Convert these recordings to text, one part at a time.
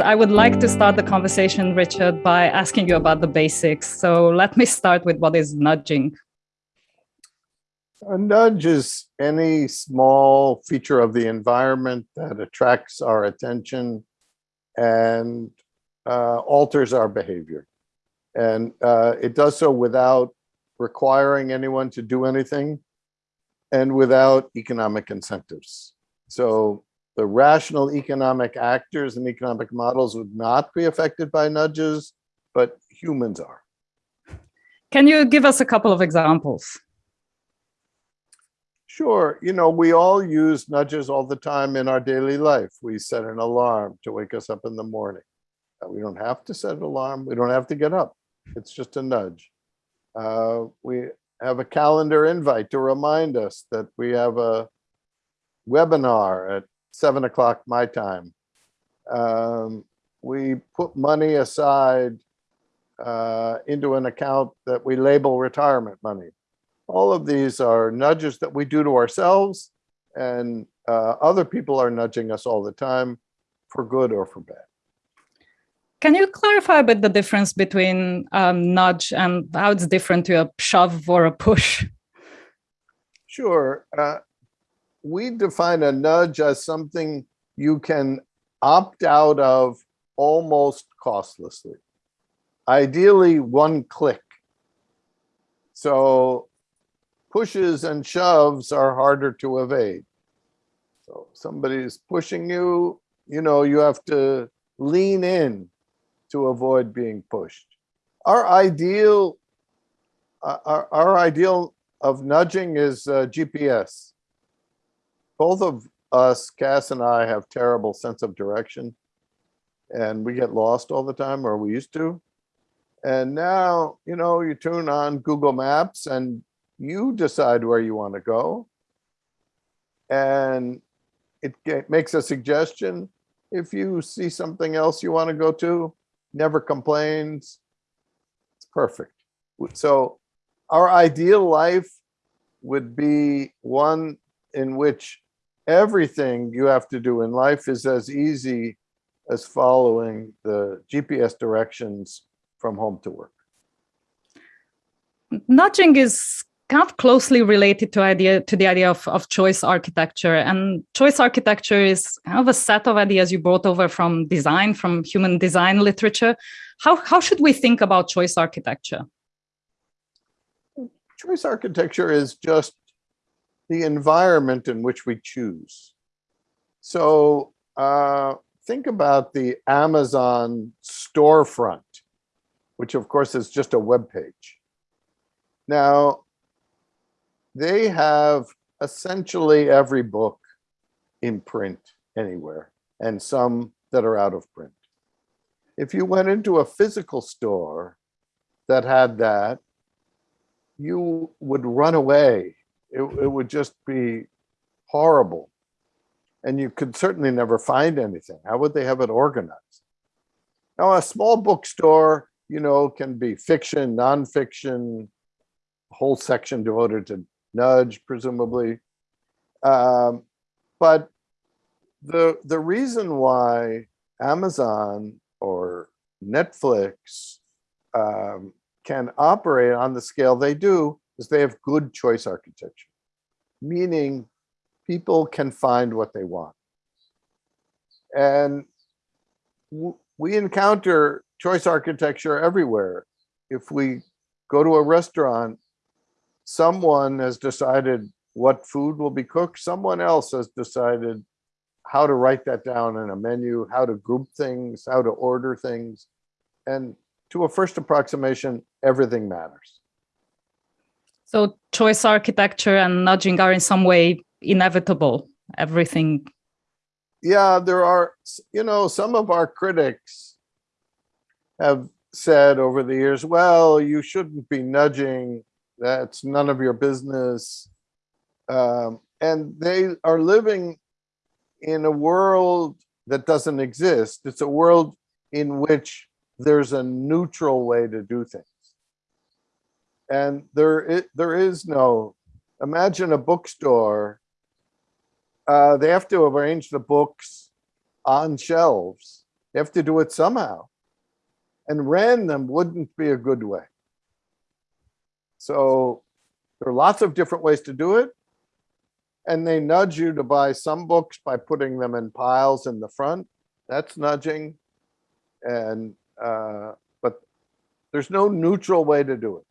I would like to start the conversation, Richard, by asking you about the basics. So let me start with what is nudging. A nudge is any small feature of the environment that attracts our attention and uh, alters our behavior. And uh, it does so without requiring anyone to do anything and without economic incentives. So the rational economic actors and economic models would not be affected by nudges, but humans are. Can you give us a couple of examples? Sure. You know, we all use nudges all the time in our daily life. We set an alarm to wake us up in the morning. We don't have to set an alarm. We don't have to get up. It's just a nudge. Uh, we have a calendar invite to remind us that we have a webinar at seven o'clock my time. Um, we put money aside uh, into an account that we label retirement money. All of these are nudges that we do to ourselves and uh, other people are nudging us all the time for good or for bad. Can you clarify a bit the difference between um, nudge and how it's different to a shove or a push? Sure. Uh, we define a nudge as something you can opt out of almost costlessly. Ideally, one click. So pushes and shoves are harder to evade. So somebody's pushing you, you know, you have to lean in to avoid being pushed. Our ideal, uh, our, our ideal of nudging is uh, GPS. Both of us, Cass and I, have terrible sense of direction and we get lost all the time, or we used to. And now, you know, you tune on Google Maps and you decide where you want to go. And it makes a suggestion. If you see something else you want to go to, never complains. It's perfect. So our ideal life would be one in which everything you have to do in life is as easy as following the GPS directions from home to work. Nudging is kind of closely related to idea to the idea of, of choice architecture and choice architecture is kind of a set of ideas you brought over from design from human design literature how how should we think about choice architecture choice architecture is just the environment in which we choose so uh, think about the amazon storefront which of course is just a web page now they have essentially every book in print anywhere and some that are out of print. If you went into a physical store that had that, you would run away. It, it would just be horrible. And you could certainly never find anything. How would they have it organized? Now, a small bookstore, you know, can be fiction, nonfiction, whole section devoted to nudge, presumably. Um, but the the reason why Amazon or Netflix um, can operate on the scale they do is they have good choice architecture, meaning people can find what they want. And we encounter choice architecture everywhere. If we go to a restaurant someone has decided what food will be cooked. Someone else has decided how to write that down in a menu, how to group things, how to order things. And to a first approximation, everything matters. So choice architecture and nudging are in some way inevitable, everything. Yeah, there are, you know, some of our critics have said over the years, well, you shouldn't be nudging that's none of your business. Um, and they are living in a world that doesn't exist. It's a world in which there's a neutral way to do things. And there is, there is no, imagine a bookstore, uh, they have to arrange the books on shelves You have to do it somehow. And random wouldn't be a good way. So there are lots of different ways to do it. And they nudge you to buy some books by putting them in piles in the front. That's nudging. And, uh, but there's no neutral way to do it.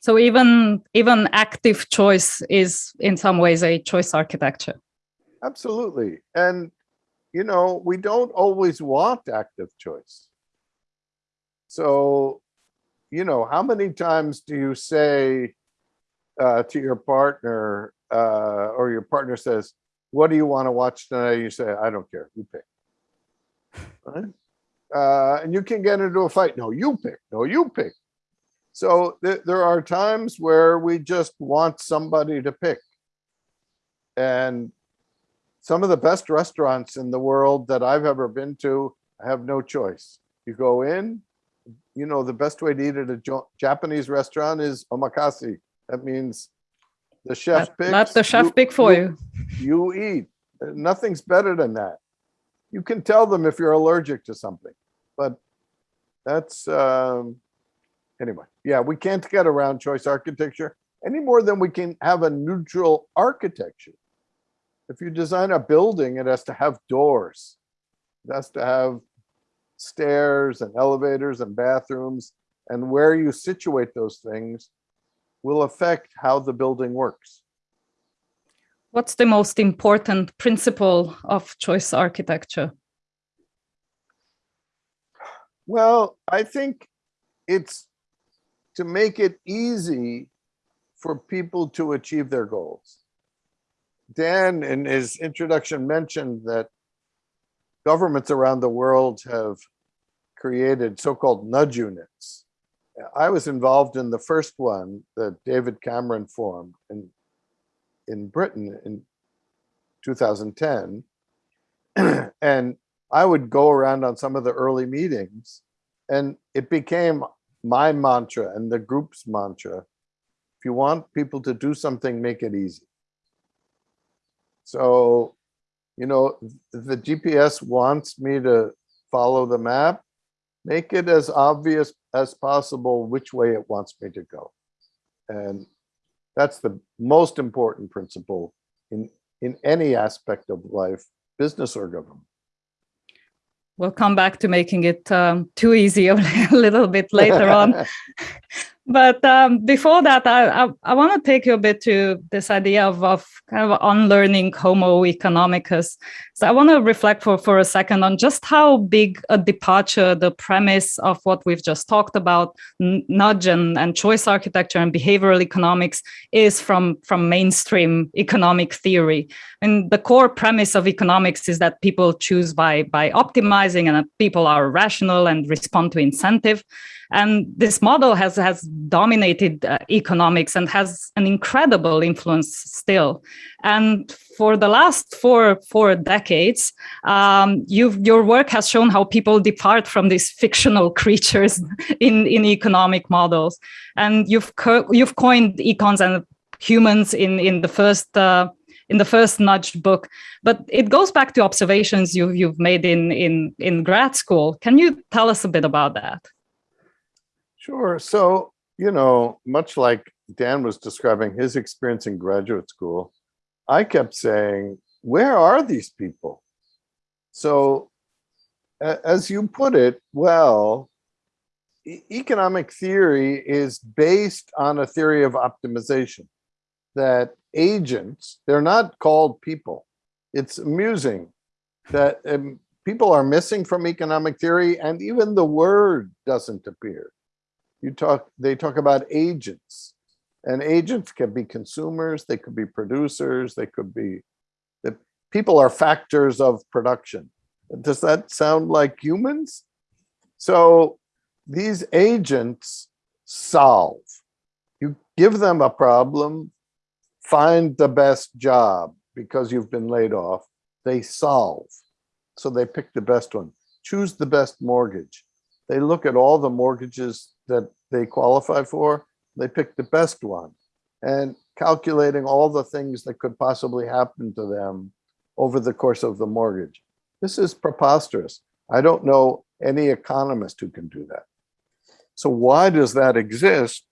So even even active choice is in some ways a choice architecture. Absolutely. And, you know, we don't always want active choice. So, you know, how many times do you say uh, to your partner uh, or your partner says, what do you want to watch tonight? You say, I don't care, you pick. Right? Uh, and you can get into a fight. No, you pick. No, you pick. So th there are times where we just want somebody to pick. And some of the best restaurants in the world that I've ever been to have no choice. You go in, you know, the best way to eat at a Japanese restaurant is omakase. That means the chef Let, picks. let the chef pick for you. You eat. Uh, Nothing's better than that. You can tell them if you're allergic to something, but that's, um, anyway, yeah, we can't get around choice architecture any more than we can have a neutral architecture. If you design a building, it has to have doors. It has to have stairs and elevators and bathrooms. And where you situate those things will affect how the building works. What's the most important principle of choice architecture? Well, I think it's to make it easy for people to achieve their goals. Dan, in his introduction, mentioned that governments around the world have created so-called nudge units. I was involved in the first one that David Cameron formed in, in Britain in 2010. and I would go around on some of the early meetings and it became my mantra and the group's mantra. If you want people to do something, make it easy. So, you know, the GPS wants me to follow the map, make it as obvious as possible which way it wants me to go. And that's the most important principle in, in any aspect of life, business or government. We'll come back to making it um, too easy a little bit later on. But um, before that, I, I, I want to take you a bit to this idea of, of kind of unlearning Homo economicus. So I want to reflect for, for a second on just how big a departure the premise of what we've just talked about, nudge and, and choice architecture and behavioral economics is from, from mainstream economic theory. And the core premise of economics is that people choose by, by optimizing and people are rational and respond to incentive. And this model has, has dominated uh, economics and has an incredible influence still. And for the last four, four decades, um, your work has shown how people depart from these fictional creatures in, in economic models. And you've, co you've coined econs and humans in, in the first uh, in the first nudge book, but it goes back to observations you, you've made in, in, in grad school. Can you tell us a bit about that? Sure. So, you know, much like Dan was describing his experience in graduate school, I kept saying, where are these people? So as you put it, well, economic theory is based on a theory of optimization that agents, they're not called people. It's amusing that um, people are missing from economic theory and even the word doesn't appear you talk they talk about agents. And agents can be consumers they could be producers they could be the people are factors of production. Does that sound like humans? So these agents solve. You give them a problem find the best job because you've been laid off they solve. So they pick the best one. Choose the best mortgage they look at all the mortgages that they qualify for, they pick the best one and calculating all the things that could possibly happen to them over the course of the mortgage. This is preposterous. I don't know any economist who can do that. So why does that exist?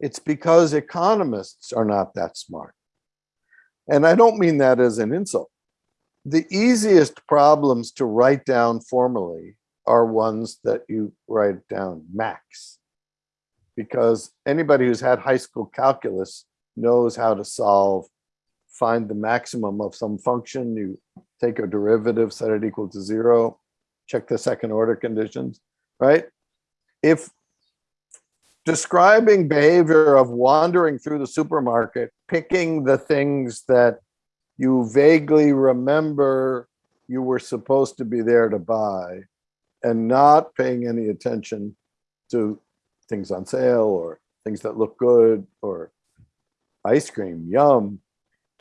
It's because economists are not that smart. And I don't mean that as an insult. The easiest problems to write down formally are ones that you write down max. Because anybody who's had high school calculus knows how to solve, find the maximum of some function. You take a derivative, set it equal to zero, check the second order conditions, right? If describing behavior of wandering through the supermarket, picking the things that you vaguely remember you were supposed to be there to buy and not paying any attention to things on sale or things that look good or ice cream, yum.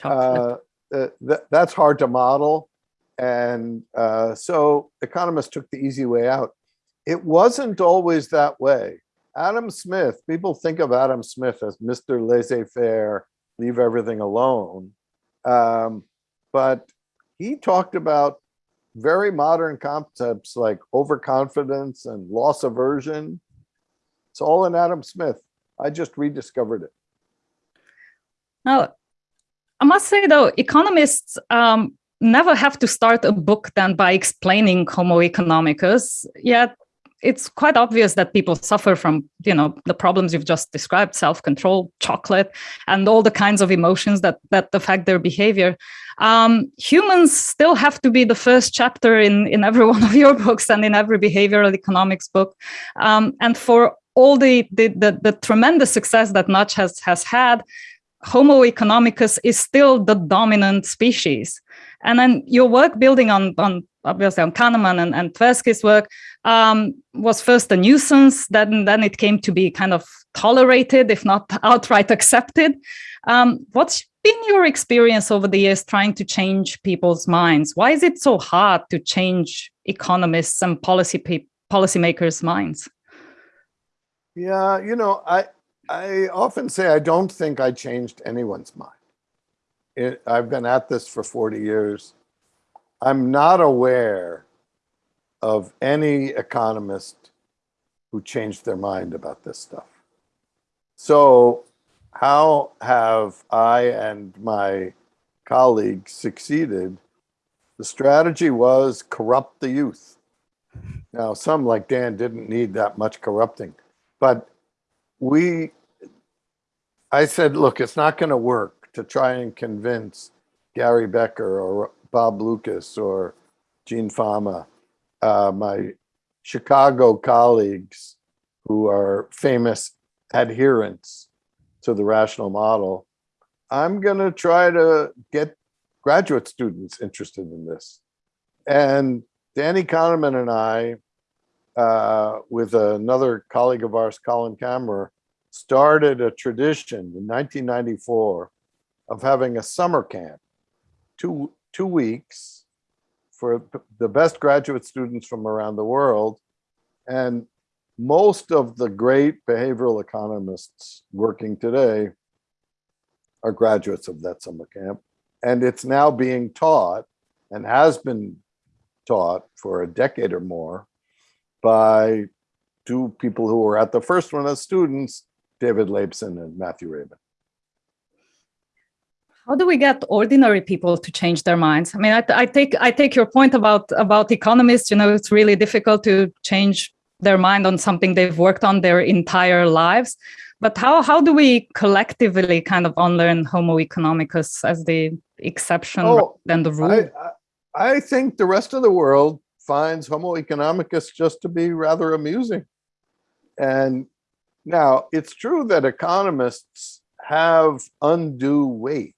Uh, th that's hard to model. And uh, so economists took the easy way out. It wasn't always that way. Adam Smith, people think of Adam Smith as Mr. Laissez-faire, leave everything alone. Um, but he talked about very modern concepts like overconfidence and loss aversion. It's all in Adam Smith. I just rediscovered it. Now, I must say though, economists um, never have to start a book then by explaining Homo economicus, yet it's quite obvious that people suffer from, you know, the problems you've just described, self-control, chocolate, and all the kinds of emotions that that affect their behavior. Um, humans still have to be the first chapter in in every one of your books and in every behavioral economics book. Um, and for all the, the the, the tremendous success that Nudge has has had, Homo economicus is still the dominant species. And then your work building on, on obviously on Kahneman and, and Tversky's work um, was first a nuisance, then, then it came to be kind of tolerated, if not outright accepted. Um, what's been your experience over the years trying to change people's minds? Why is it so hard to change economists and policy policymakers' minds? Yeah, you know, I I often say I don't think I changed anyone's mind. It, I've been at this for 40 years. I'm not aware of any economist who changed their mind about this stuff. So how have I and my colleagues succeeded? The strategy was corrupt the youth. Now, some like Dan didn't need that much corrupting, but we, I said, look, it's not going to work to try and convince Gary Becker or Bob Lucas or Gene Fama, uh, my Chicago colleagues who are famous adherents to the rational model, I'm going to try to get graduate students interested in this. And Danny Kahneman and I, uh, with another colleague of ours, Colin Camerer, started a tradition in 1994 of having a summer camp, two, two weeks for the best graduate students from around the world. And most of the great behavioral economists working today are graduates of that summer camp. And it's now being taught and has been taught for a decade or more by two people who were at the first one as students, David Laibson and Matthew Rabin how do we get ordinary people to change their minds? I mean, I, I, take I take your point about about economists. You know, it's really difficult to change their mind on something they've worked on their entire lives. But how how do we collectively kind of unlearn Homo economicus as the exception oh, than the rule? I, I, I think the rest of the world finds Homo economicus just to be rather amusing. And now it's true that economists have undue weight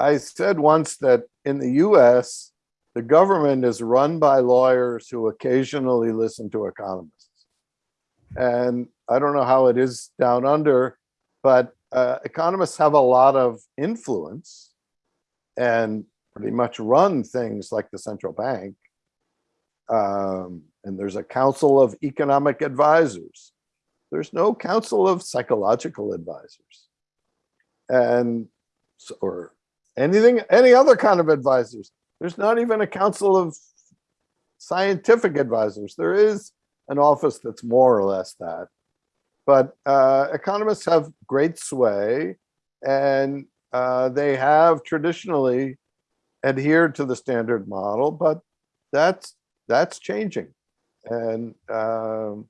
I said once that in the US, the government is run by lawyers who occasionally listen to economists. And I don't know how it is down under, but uh, economists have a lot of influence and pretty much run things like the central bank. Um, and there's a council of economic advisors. There's no council of psychological advisors. And or anything, any other kind of advisors. There's not even a council of scientific advisors. There is an office that's more or less that. But uh, economists have great sway and uh, they have traditionally adhered to the standard model, but that's that's changing. And um,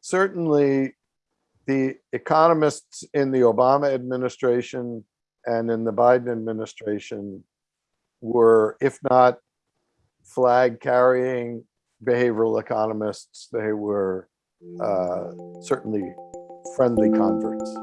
certainly the economists in the Obama administration and in the Biden administration were, if not flag carrying behavioral economists, they were uh, certainly friendly converts.